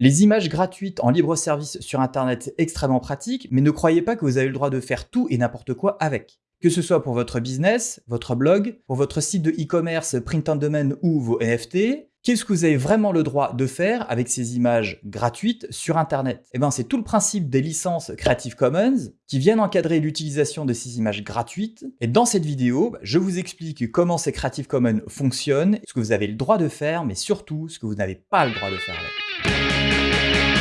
Les images gratuites en libre service sur Internet, extrêmement pratique, mais ne croyez pas que vous avez le droit de faire tout et n'importe quoi avec. Que ce soit pour votre business, votre blog, pour votre site de e-commerce print on demand ou vos NFT, Qu'est-ce que vous avez vraiment le droit de faire avec ces images gratuites sur Internet? Eh bien, c'est tout le principe des licences Creative Commons qui viennent encadrer l'utilisation de ces images gratuites. Et dans cette vidéo, bah, je vous explique comment ces Creative Commons fonctionnent, ce que vous avez le droit de faire, mais surtout ce que vous n'avez pas le droit de faire avec.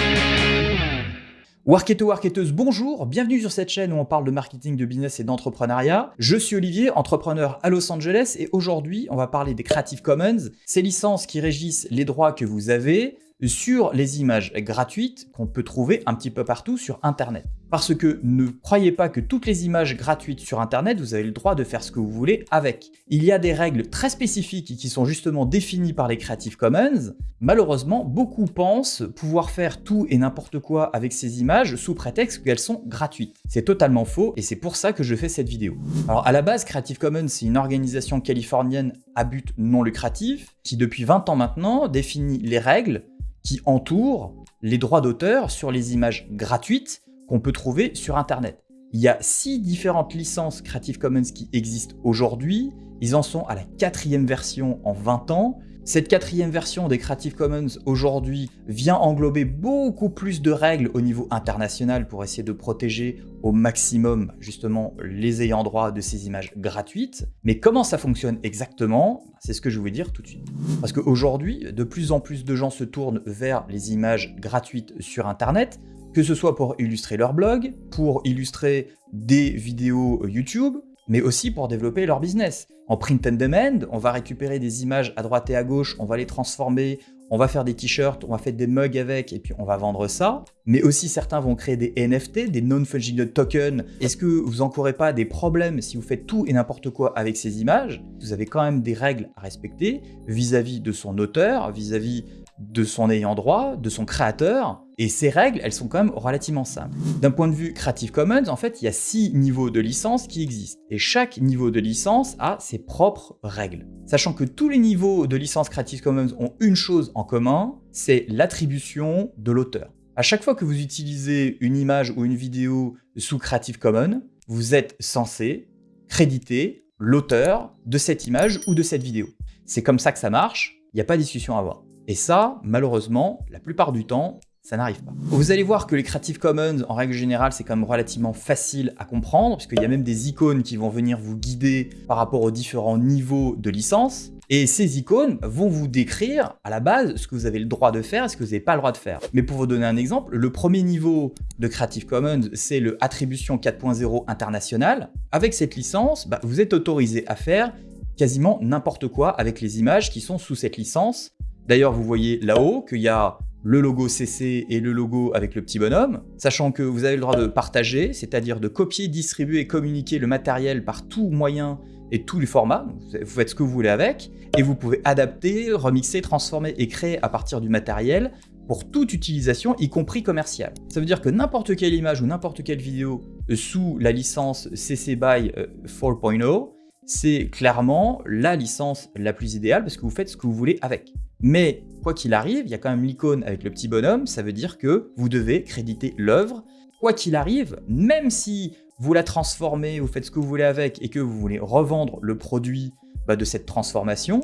Warketo, Warketeuse, bonjour, bienvenue sur cette chaîne où on parle de marketing, de business et d'entrepreneuriat. Je suis Olivier, entrepreneur à Los Angeles et aujourd'hui on va parler des Creative Commons, ces licences qui régissent les droits que vous avez, sur les images gratuites qu'on peut trouver un petit peu partout sur Internet. Parce que ne croyez pas que toutes les images gratuites sur Internet, vous avez le droit de faire ce que vous voulez avec. Il y a des règles très spécifiques qui sont justement définies par les Creative Commons. Malheureusement, beaucoup pensent pouvoir faire tout et n'importe quoi avec ces images sous prétexte qu'elles sont gratuites. C'est totalement faux et c'est pour ça que je fais cette vidéo. Alors à la base, Creative Commons, c'est une organisation californienne à but non lucratif qui depuis 20 ans maintenant définit les règles qui entoure les droits d'auteur sur les images gratuites qu'on peut trouver sur Internet. Il y a six différentes licences Creative Commons qui existent aujourd'hui. Ils en sont à la quatrième version en 20 ans. Cette quatrième version des Creative Commons aujourd'hui vient englober beaucoup plus de règles au niveau international pour essayer de protéger au maximum justement les ayants droit de ces images gratuites. Mais comment ça fonctionne exactement? C'est ce que je vais vous dire tout de suite. Parce qu'aujourd'hui, de plus en plus de gens se tournent vers les images gratuites sur Internet, que ce soit pour illustrer leur blog, pour illustrer des vidéos YouTube, mais aussi pour développer leur business. En print and demand, on va récupérer des images à droite et à gauche, on va les transformer, on va faire des t-shirts, on va faire des mugs avec, et puis on va vendre ça. Mais aussi certains vont créer des NFT, des non-fungible tokens. Est-ce que vous n'encourez pas des problèmes si vous faites tout et n'importe quoi avec ces images? Vous avez quand même des règles à respecter vis-à-vis de son auteur, vis-à-vis de son ayant droit, de son créateur, et ces règles, elles sont quand même relativement simples. D'un point de vue Creative Commons, en fait, il y a six niveaux de licence qui existent, et chaque niveau de licence a ses propres règles. Sachant que tous les niveaux de licence Creative Commons ont une chose en commun, c'est l'attribution de l'auteur. À chaque fois que vous utilisez une image ou une vidéo sous Creative Commons, vous êtes censé créditer l'auteur de cette image ou de cette vidéo. C'est comme ça que ça marche, il n'y a pas de discussion à avoir. Et ça, malheureusement, la plupart du temps, ça n'arrive pas. Vous allez voir que les Creative Commons, en règle générale, c'est quand même relativement facile à comprendre, puisqu'il y a même des icônes qui vont venir vous guider par rapport aux différents niveaux de licence. Et ces icônes vont vous décrire à la base ce que vous avez le droit de faire et ce que vous n'avez pas le droit de faire. Mais pour vous donner un exemple, le premier niveau de Creative Commons, c'est le Attribution 4.0 international. Avec cette licence, bah, vous êtes autorisé à faire quasiment n'importe quoi avec les images qui sont sous cette licence D'ailleurs, vous voyez là-haut qu'il y a le logo CC et le logo avec le petit bonhomme, sachant que vous avez le droit de partager, c'est-à-dire de copier, distribuer et communiquer le matériel par tout moyen et tous les formats, vous faites ce que vous voulez avec, et vous pouvez adapter, remixer, transformer et créer à partir du matériel pour toute utilisation, y compris commerciale. Ça veut dire que n'importe quelle image ou n'importe quelle vidéo sous la licence CC BY 4.0, euh, c'est clairement la licence la plus idéale parce que vous faites ce que vous voulez avec. Mais quoi qu'il arrive, il y a quand même l'icône avec le petit bonhomme, ça veut dire que vous devez créditer l'œuvre. Quoi qu'il arrive, même si vous la transformez, vous faites ce que vous voulez avec et que vous voulez revendre le produit bah, de cette transformation,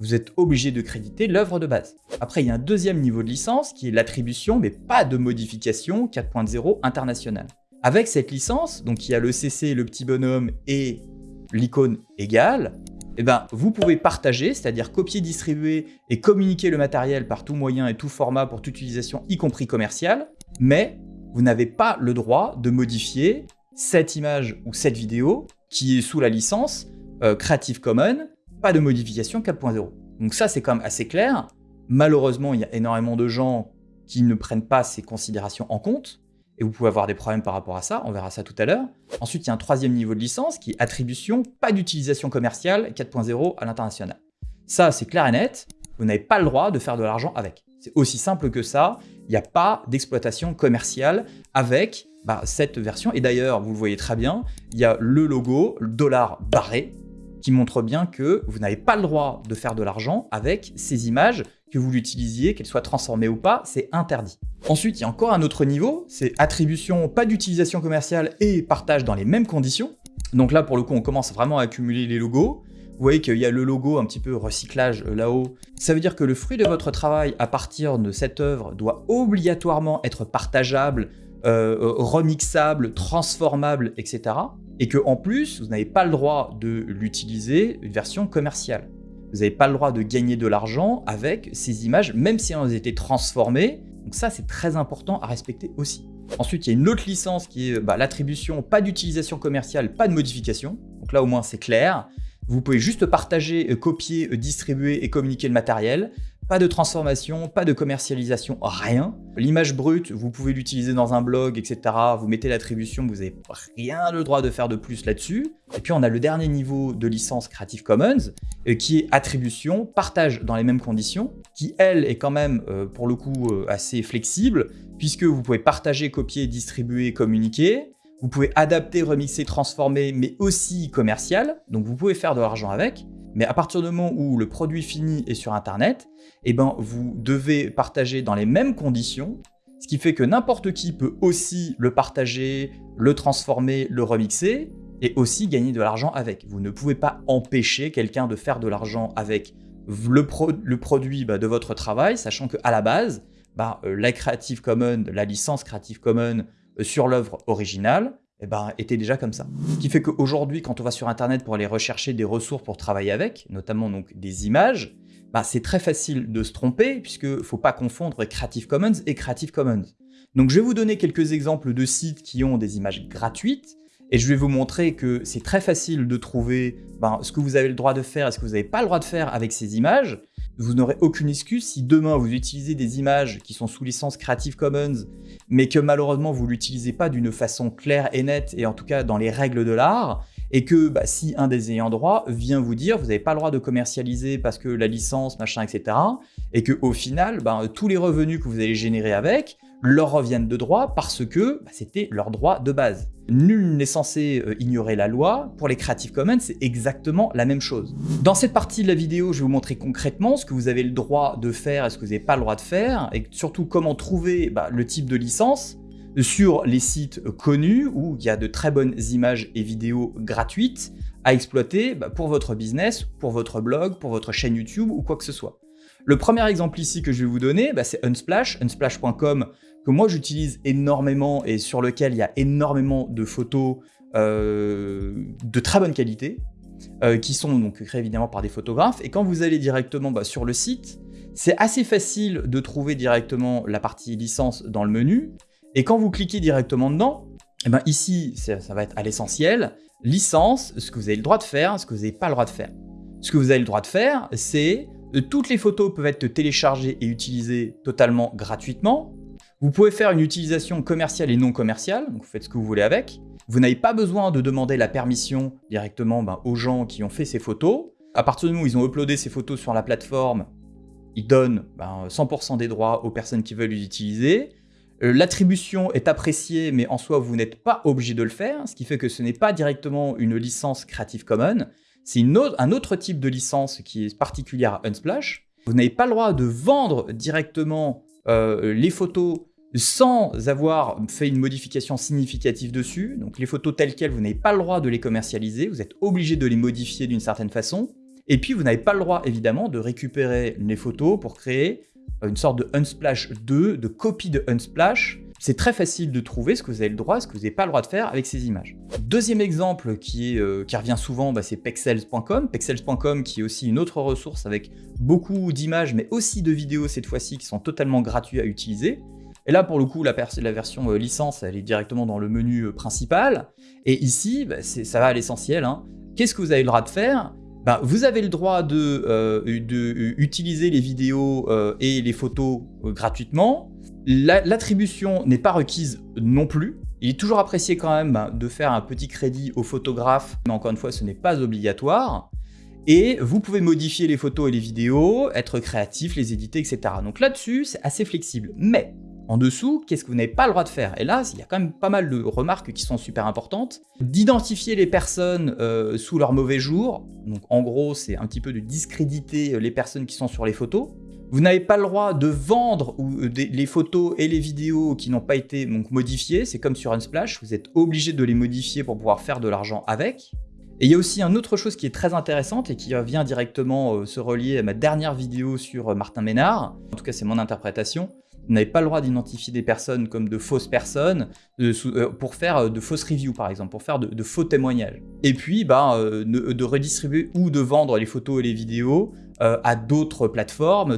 vous êtes obligé de créditer l'œuvre de base. Après, il y a un deuxième niveau de licence qui est l'attribution, mais pas de modification 4.0 international. Avec cette licence, donc il y a le CC, le petit bonhomme et l'icône égale, eh ben, vous pouvez partager, c'est-à-dire copier, distribuer et communiquer le matériel par tout moyen et tout format pour toute utilisation, y compris commerciale, mais vous n'avez pas le droit de modifier cette image ou cette vidéo qui est sous la licence euh, Creative Commons, pas de modification 4.0. Donc ça, c'est quand même assez clair. Malheureusement, il y a énormément de gens qui ne prennent pas ces considérations en compte et vous pouvez avoir des problèmes par rapport à ça, on verra ça tout à l'heure. Ensuite, il y a un troisième niveau de licence qui est attribution, pas d'utilisation commerciale 4.0 à l'international. Ça, c'est clair et net, vous n'avez pas le droit de faire de l'argent avec. C'est aussi simple que ça, il n'y a pas d'exploitation commerciale avec bah, cette version. Et d'ailleurs, vous le voyez très bien, il y a le logo, le dollar barré, qui montre bien que vous n'avez pas le droit de faire de l'argent avec ces images, que vous l'utilisiez, qu'elles soient transformées ou pas, c'est interdit. Ensuite, il y a encore un autre niveau, c'est attribution, pas d'utilisation commerciale et partage dans les mêmes conditions. Donc là, pour le coup, on commence vraiment à accumuler les logos. Vous voyez qu'il y a le logo un petit peu recyclage là-haut. Ça veut dire que le fruit de votre travail à partir de cette œuvre doit obligatoirement être partageable, euh, euh, remixable, transformable, etc. Et que en plus, vous n'avez pas le droit de l'utiliser une version commerciale. Vous n'avez pas le droit de gagner de l'argent avec ces images, même si elles ont été transformées. Donc ça, c'est très important à respecter aussi. Ensuite, il y a une autre licence qui est bah, l'attribution, pas d'utilisation commerciale, pas de modification. Donc là, au moins, c'est clair. Vous pouvez juste partager, euh, copier, euh, distribuer et communiquer le matériel. Pas de transformation, pas de commercialisation, rien. L'image brute, vous pouvez l'utiliser dans un blog, etc. Vous mettez l'attribution, vous n'avez rien le droit de faire de plus là-dessus. Et puis on a le dernier niveau de licence Creative Commons, euh, qui est attribution, partage dans les mêmes conditions, qui elle est quand même, pour le coup, assez flexible, puisque vous pouvez partager, copier, distribuer, communiquer. Vous pouvez adapter, remixer, transformer, mais aussi commercial. Donc vous pouvez faire de l'argent avec. Mais à partir du moment où le produit fini est sur Internet, eh ben, vous devez partager dans les mêmes conditions, ce qui fait que n'importe qui peut aussi le partager, le transformer, le remixer, et aussi gagner de l'argent avec. Vous ne pouvez pas empêcher quelqu'un de faire de l'argent avec le, produit bah, de votre travail, sachant qu'à la base, bah, euh, la Creative Commons, la licence Creative Commons euh, sur l'œuvre originale, eh ben, était déjà comme ça. Ce qui fait qu'aujourd'hui, quand on va sur Internet pour aller rechercher des ressources pour travailler avec, notamment donc des images, bah, c'est très facile de se tromper, puisqu'il ne faut pas confondre Creative Commons et Creative Commons. Donc je vais vous donner quelques exemples de sites qui ont des images gratuites, et je vais vous montrer que c'est très facile de trouver ben, ce que vous avez le droit de faire et ce que vous n'avez pas le droit de faire avec ces images. Vous n'aurez aucune excuse si demain vous utilisez des images qui sont sous licence Creative Commons, mais que malheureusement vous l'utilisez pas d'une façon claire et nette, et en tout cas dans les règles de l'art, et que bah, si un des ayants droit vient vous dire vous n'avez pas le droit de commercialiser parce que la licence, machin, etc., et que au final, bah, tous les revenus que vous allez générer avec, leur reviennent de droit parce que bah, c'était leur droit de base. Nul n'est censé euh, ignorer la loi. Pour les Creative Commons, c'est exactement la même chose. Dans cette partie de la vidéo, je vais vous montrer concrètement ce que vous avez le droit de faire et ce que vous n'avez pas le droit de faire, et surtout comment trouver le type de licence sur les sites connus où il y a de très bonnes images et vidéos gratuites à exploiter bah, pour votre business, pour votre blog, pour votre chaîne YouTube ou quoi que ce soit. Le premier exemple ici que je vais vous donner, c'est Unsplash, unsplash.com, que moi j'utilise énormément et sur lequel il y a énormément de photos euh, de très bonne qualité, euh, qui sont donc créées évidemment par des photographes. Et quand vous allez directement bah, sur le site, c'est assez facile de trouver directement la partie licence dans le menu. Et quand vous cliquez directement dedans, eh ben ici, ça, va être à l'essentiel, licence, ce que vous avez le droit de faire, ce que vous n'avez pas le droit de faire. Ce que vous avez le droit de faire, c'est euh, toutes les photos peuvent être téléchargées et utilisées totalement gratuitement. Vous pouvez faire une utilisation commerciale et non commerciale, donc vous faites ce que vous voulez avec. Vous n'avez pas besoin de demander la permission directement ben, aux gens qui ont fait ces photos. À partir du moment où ils ont uploadé ces photos sur la plateforme, ils donnent 100% ben, des droits aux personnes qui veulent les utiliser. Euh, l'attribution est appréciée, mais en soi, vous n'êtes pas obligé de le faire, ce qui fait que ce n'est pas directement une licence Creative Commons, c'est un autre type de licence qui est particulière à Unsplash. Vous n'avez pas le droit de vendre directement euh, les photos sans avoir fait une modification significative dessus. Donc les photos telles quelles, vous n'avez pas le droit de les commercialiser, vous êtes obligé de les modifier d'une certaine façon. Et puis vous n'avez pas le droit évidemment de récupérer les photos pour créer une sorte de Unsplash 2, de copie de Unsplash. C'est très facile de trouver ce que vous avez le droit, ce que vous n'avez pas le droit de faire avec ces images. Deuxième exemple qui, euh, revient souvent, bah, c'est pexels.com. Pexels.com qui est aussi une autre ressource avec beaucoup d'images, mais aussi de vidéos cette fois-ci qui sont totalement gratuits à utiliser. Et là, pour le coup, la, version euh, licence, elle est directement dans le menu euh, principal. Et ici, bah, ça va à l'essentiel. Hein. Qu'est-ce que vous avez le droit de faire? Bah, Vous avez le droit de, euh, utiliser les vidéos et les photos gratuitement. L'attribution n'est pas requise non plus. Il est toujours apprécié quand même bah, de faire un petit crédit au photographe, mais encore une fois, ce n'est pas obligatoire. Et vous pouvez modifier les photos et les vidéos, être créatif, les éditer, etc. Donc là-dessus, c'est assez flexible. Mais en dessous, qu'est-ce que vous n'avez pas le droit de faire? Et là, il y a quand même pas mal de remarques qui sont super importantes. D'identifier les personnes euh, sous leur mauvais jour. Donc en gros, c'est un petit peu de discréditer les personnes qui sont sur les photos. Vous n'avez pas le droit de vendre euh, les photos et les vidéos qui n'ont pas été modifiées. C'est comme sur Unsplash, vous êtes obligé de les modifier pour pouvoir faire de l'argent avec. Et il y a aussi une autre chose qui est très intéressante et qui vient directement euh, se relier à ma dernière vidéo sur euh, Martin Ménard. En tout cas, c'est mon interprétation. Vous n'avez pas le droit d'identifier des personnes comme de fausses personnes euh, pour faire de fausses reviews, par exemple, pour faire de, faux témoignages. Et puis, bah, de, redistribuer ou de vendre les photos et les vidéos à d'autres plateformes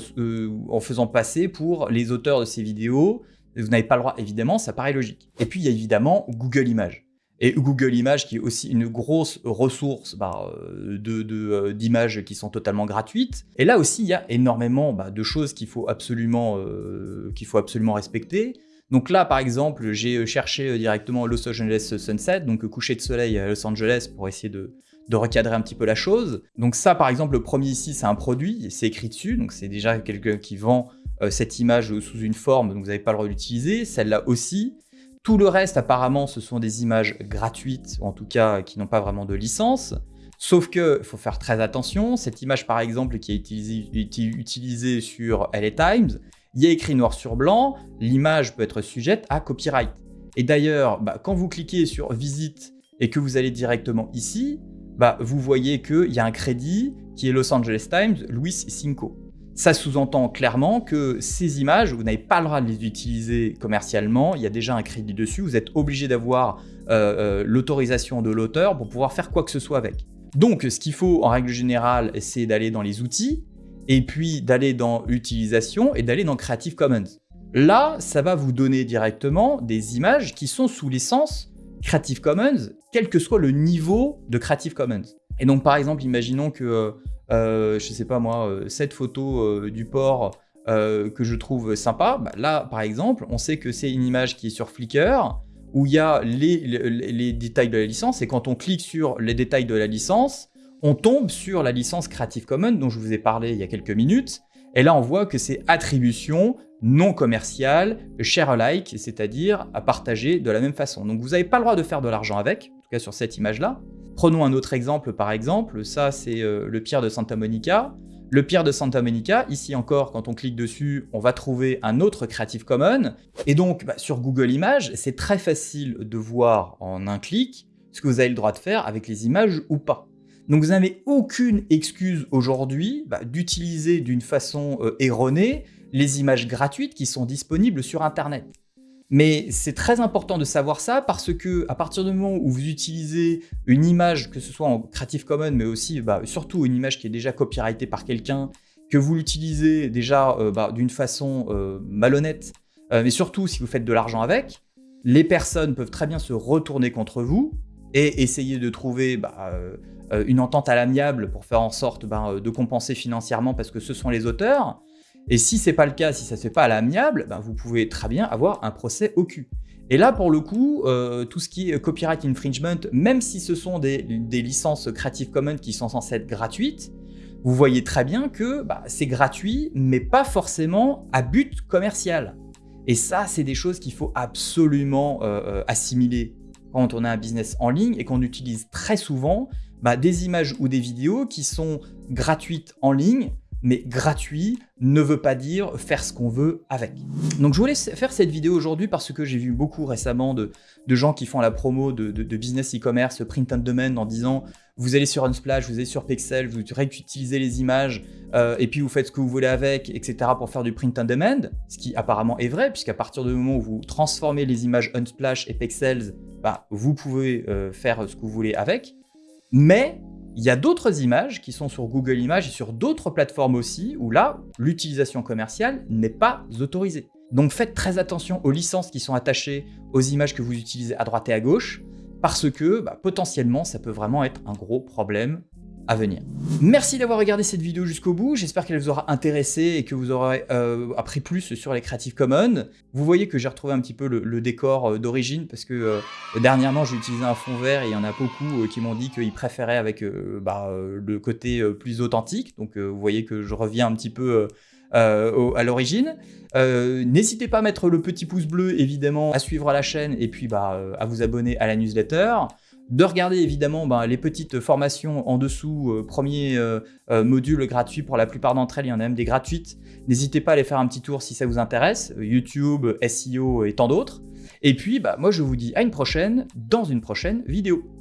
en faisant passer pour les auteurs de ces vidéos. Vous n'avez pas le droit, évidemment, ça paraît logique. Et puis, il y a évidemment Google Images et Google Images qui est aussi une grosse ressource bah, euh, euh, d'images qui sont totalement gratuites. Et là aussi, il y a énormément bah, de choses qu'il faut, absolument, euh, faut absolument respecter. Donc là, par exemple, j'ai cherché directement Los Angeles Sunset, donc coucher de soleil à Los Angeles pour essayer de, de recadrer un petit peu la chose. Donc ça, par exemple, le premier ici, c'est un produit, c'est écrit dessus, donc c'est déjà quelqu'un qui vend cette image sous une forme, donc vous n'avez pas le droit d'utiliser. Celle-là aussi. Tout le reste, apparemment, ce sont des images gratuites, en tout cas qui n'ont pas vraiment de licence. Sauf que, faut faire très attention, cette image par exemple qui a été utilisée sur LA Times, il y a écrit noir sur blanc, l'image peut être sujette à copyright. Et d'ailleurs, bah, quand vous cliquez sur visite et que vous allez directement ici, bah, vous voyez qu'il y a un crédit qui est Los Angeles Times, Luis Cinco. Ça sous-entend clairement que ces images, vous n'avez pas le droit de les utiliser commercialement, il y a déjà un crédit dessus, vous êtes obligé d'avoir euh, euh, l'autorisation de l'auteur pour pouvoir faire quoi que ce soit avec. Donc ce qu'il faut en règle générale, c'est d'aller dans les outils, et puis d'aller dans l'utilisation et d'aller dans Creative Commons. Là, ça va vous donner directement des images qui sont sous licence Creative Commons, quel que soit le niveau de Creative Commons. Et donc par exemple, imaginons que euh, je sais pas moi, euh, cette photo euh, du port que je trouve sympa, bah, là par exemple, on sait que c'est une image qui est sur Flickr, où il y a les, détails de la licence, et quand on clique sur les détails de la licence, on tombe sur la licence Creative Commons dont je vous ai parlé il y a quelques minutes, et là on voit que c'est attribution non commerciale, share alike, c'est-à-dire à partager de la même façon. Donc vous n'avez pas le droit de faire de l'argent avec, en tout cas sur cette image-là, Prenons un autre exemple par exemple, ça c'est euh, le pierre de Santa Monica. Le pierre de Santa Monica, ici encore, quand on clique dessus, on va trouver un autre Creative Commons. Et donc, bah, sur Google Images, c'est très facile de voir en un clic ce que vous avez le droit de faire avec les images ou pas. Donc vous n'avez aucune excuse aujourd'hui bah, d'utiliser d'une façon euh, erronée les images gratuites qui sont disponibles sur Internet. Mais c'est très important de savoir ça parce que à partir du moment où vous utilisez une image, que ce soit en Creative Commons, mais aussi bah, surtout une image qui est déjà copyrightée par quelqu'un, que vous l'utilisez déjà euh, bah, d'une façon euh, malhonnête, euh, mais surtout si vous faites de l'argent avec, les personnes peuvent très bien se retourner contre vous et essayer de trouver bah, une entente à l'amiable pour faire en sorte de compenser financièrement parce que ce sont les auteurs. Et si c'est pas le cas, si ça se fait pas à l'amiable, ben vous pouvez très bien avoir un procès au cul. Et là, pour le coup, euh, tout ce qui est copyright infringement, même si ce sont des, licences Creative Commons qui sont censées être gratuites, vous voyez très bien que bah, c'est gratuit, mais pas forcément à but commercial. Et ça, c'est des choses qu'il faut absolument euh, euh, assimiler quand on a un business en ligne et qu'on utilise très souvent bah, des images ou des vidéos qui sont gratuites en ligne, mais gratuit ne veut pas dire faire ce qu'on veut avec. Donc je voulais faire cette vidéo aujourd'hui parce que j'ai vu beaucoup récemment de, gens qui font la promo de, business e-commerce, print on demand en disant vous allez sur Unsplash, vous allez sur Pixel, vous réutilisez les images euh, et puis vous faites ce que vous voulez avec, etc. pour faire du print on demand, ce qui apparemment est vrai puisqu'à partir du moment où vous transformez les images Unsplash et Pixels, bah, vous pouvez euh, faire ce que vous voulez avec. Mais il y a d'autres images qui sont sur Google Images et sur d'autres plateformes aussi, où là, l'utilisation commerciale n'est pas autorisée. Donc faites très attention aux licences qui sont attachées aux images que vous utilisez à droite et à gauche, parce que bah, potentiellement, ça peut vraiment être un gros problème Merci d'avoir regardé cette vidéo jusqu'au bout, j'espère qu'elle vous aura intéressé et que vous aurez euh, appris plus sur les Creative Commons. Vous voyez que j'ai retrouvé un petit peu le, décor euh, d'origine parce que euh, dernièrement j'ai utilisé un fond vert et il y en a beaucoup qui m'ont dit qu'ils préféraient avec bah, le côté plus authentique. Donc vous voyez que je reviens un petit peu à l'origine. N'hésitez pas à mettre le petit pouce bleu, évidemment, à suivre la chaîne et puis bah, à vous abonner à la newsletter de regarder évidemment ben, les petites formations en dessous, euh, premier euh, euh, module gratuit pour la plupart d'entre elles, il y en a même des gratuites. N'hésitez pas à aller faire un petit tour si ça vous intéresse, YouTube, SEO et tant d'autres. Et puis, bah, moi je vous dis à une prochaine dans une prochaine vidéo.